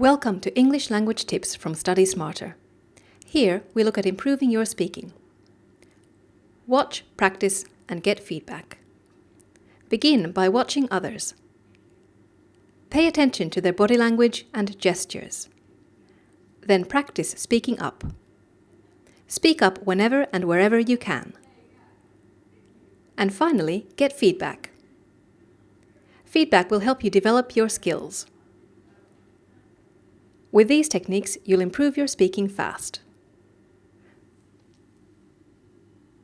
Welcome to English language tips from Study Smarter. Here we look at improving your speaking. Watch, practice and get feedback. Begin by watching others. Pay attention to their body language and gestures. Then practice speaking up. Speak up whenever and wherever you can. And finally, get feedback. Feedback will help you develop your skills. With these techniques, you'll improve your speaking fast.